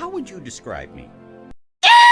How would you describe me?